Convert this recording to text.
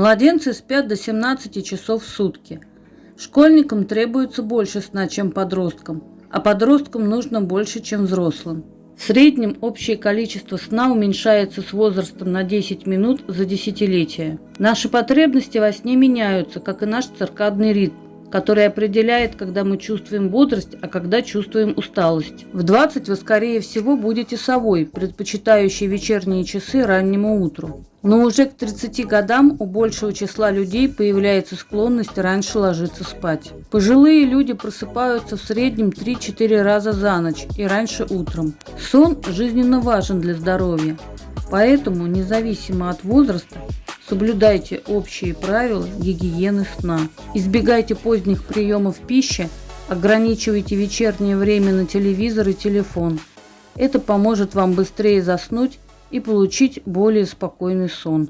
Младенцы спят до 17 часов в сутки. Школьникам требуется больше сна, чем подросткам, а подросткам нужно больше, чем взрослым. В среднем общее количество сна уменьшается с возрастом на 10 минут за десятилетие. Наши потребности во сне меняются, как и наш циркадный ритм который определяет, когда мы чувствуем бодрость, а когда чувствуем усталость. В 20 вы, скорее всего, будете совой, предпочитающей вечерние часы раннему утру. Но уже к 30 годам у большего числа людей появляется склонность раньше ложиться спать. Пожилые люди просыпаются в среднем 3-4 раза за ночь и раньше утром. Сон жизненно важен для здоровья. Поэтому, независимо от возраста, Соблюдайте общие правила гигиены сна. Избегайте поздних приемов пищи, ограничивайте вечернее время на телевизор и телефон. Это поможет вам быстрее заснуть и получить более спокойный сон.